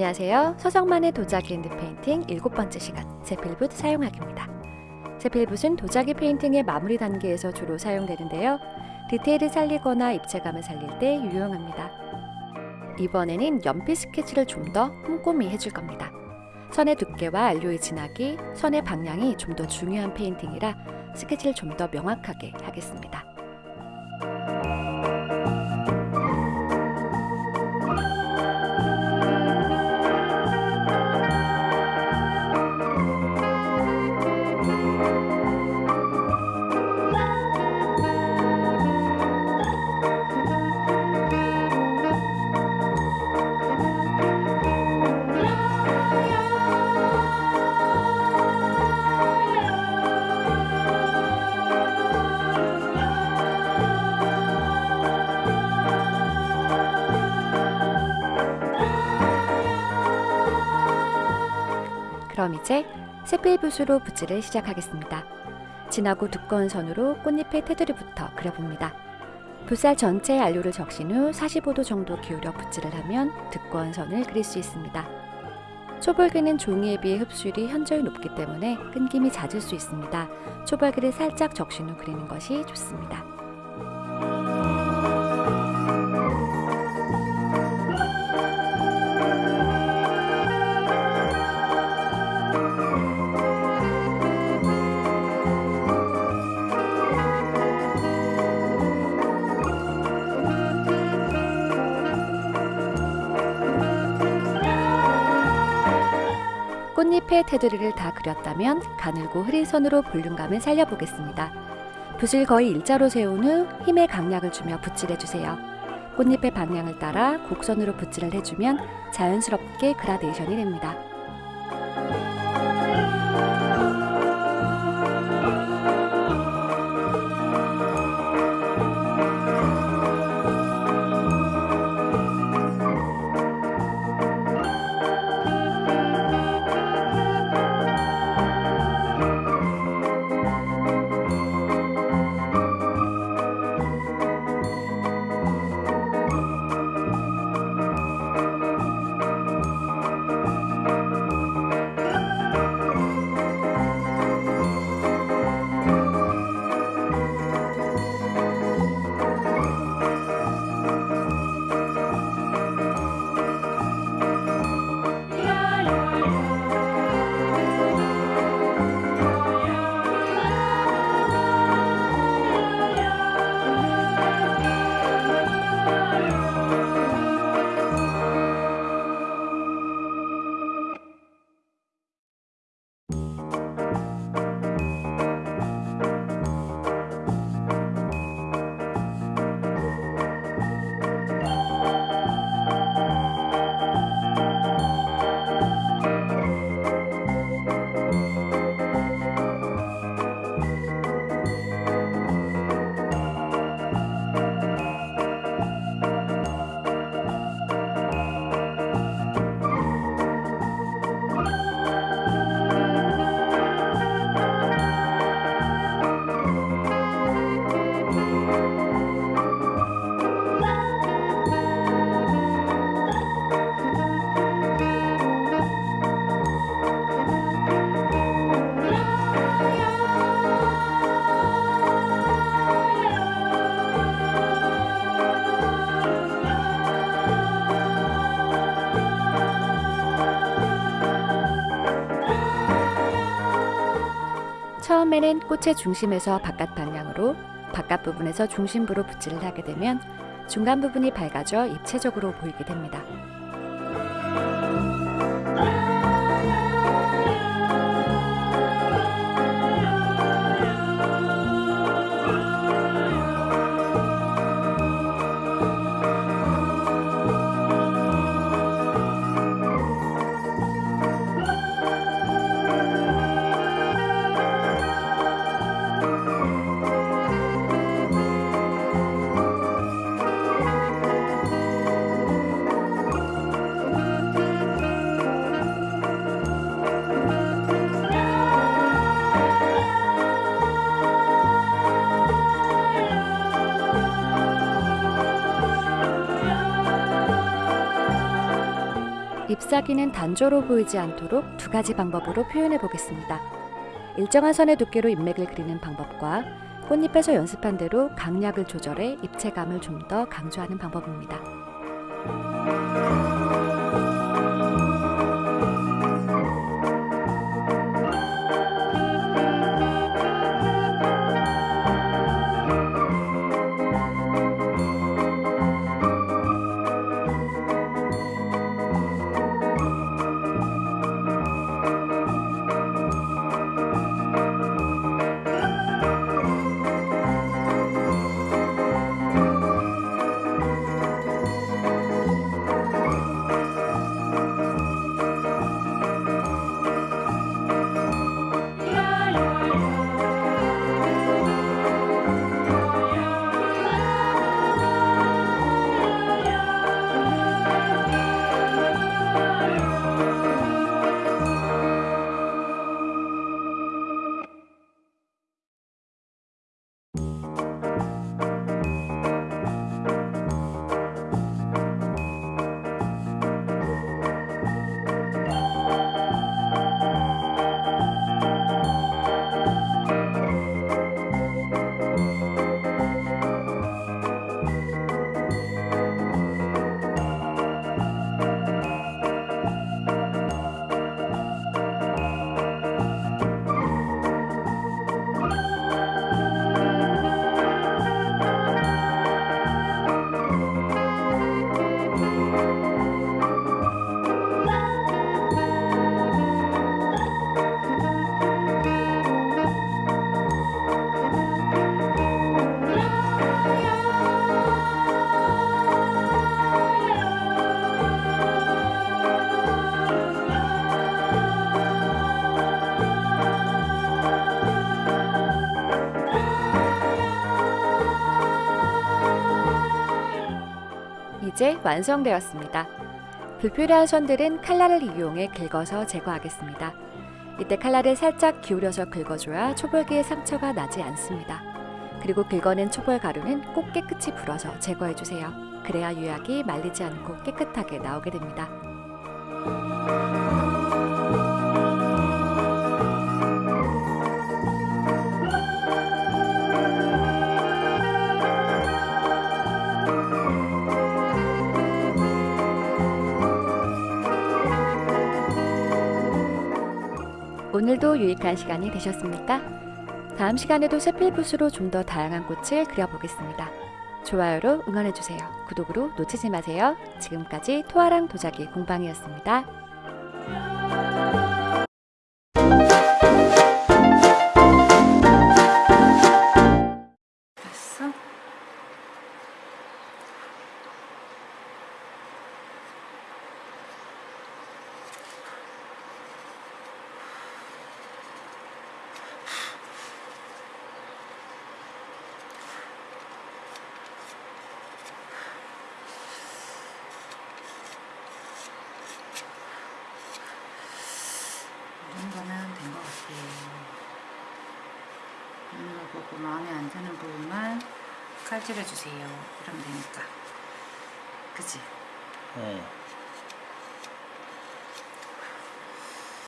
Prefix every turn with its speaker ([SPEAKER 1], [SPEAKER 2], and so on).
[SPEAKER 1] 안녕하세요. 서성만의 도자기 hand painting 일곱 번째 시간 세필붓 사용하기입니다. 세필붓은 도자기 painting의 마무리 단계에서 주로 사용되는데요. 디테일을 살리거나 입체감을 살릴 때 유용합니다. 이번에는 연필 스케치를 좀 더 꼼꼼히 해줄 겁니다. 선의 두께와 안료의 진하기, 선의 방향이 좀 더 중요한 painting이라 스케치를 좀 더 명확하게 하겠습니다. 그럼 이제 세필 붓으로 붓질을 시작하겠습니다. 진하고 두꺼운 선으로 꽃잎의 테두리부터 그려봅니다. 붓살 전체에 안료를 적신 후 45도 정도 기울여 붓질을 하면 두꺼운 선을 그릴 수 있습니다. 초벌기는 종이에 비해 흡수율이 현저히 높기 때문에 끊김이 잦을 수 있습니다. 초벌기를 살짝 적신 후 그리는 것이 좋습니다. 꽃잎의 테두리를 다 그렸다면 가늘고 흐린 선으로 볼륨감을 살려보겠습니다. 붓을 거의 일자로 세운 후 힘의 강약을 주며 붓질해주세요. 꽃잎의 방향을 따라 곡선으로 붓질을 해주면 자연스럽게 그라데이션이 됩니다. 처음에는 꽃의 중심에서 바깥 방향으로 바깥 부분에서 중심부로 붓질을 하게 되면 중간 부분이 밝아져 입체적으로 보이게 됩니다. 잎사귀는 단조로 보이지 않도록 두 가지 방법으로 표현해 보겠습니다. 일정한 선의 두께로 잎맥을 그리는 방법과 꽃잎에서 연습한 대로 강약을 조절해 입체감을 좀 더 강조하는 방법입니다. 이제 완성되었습니다. 불필요한 선들은 칼날을 이용해 긁어서 제거하겠습니다. 이때 칼날을 살짝 기울여서 긁어줘야 초벌기의 상처가 나지 않습니다. 그리고 긁어낸 초벌 가루는 꼭 깨끗이 불어서 제거해주세요. 그래야 유약이 말리지 않고 깨끗하게 나오게 됩니다. 오늘도 유익한 시간이 되셨습니까? 다음 시간에도 세필붓으로 좀 더 다양한 꽃을 그려보겠습니다. 좋아요로 응원해주세요. 구독으로 놓치지 마세요. 지금까지 토아랑 도자기 공방이었습니다.
[SPEAKER 2] 마음에 안 드는 부분만 칼질해 주세요. 이러면 되니까. 그치?
[SPEAKER 3] 어.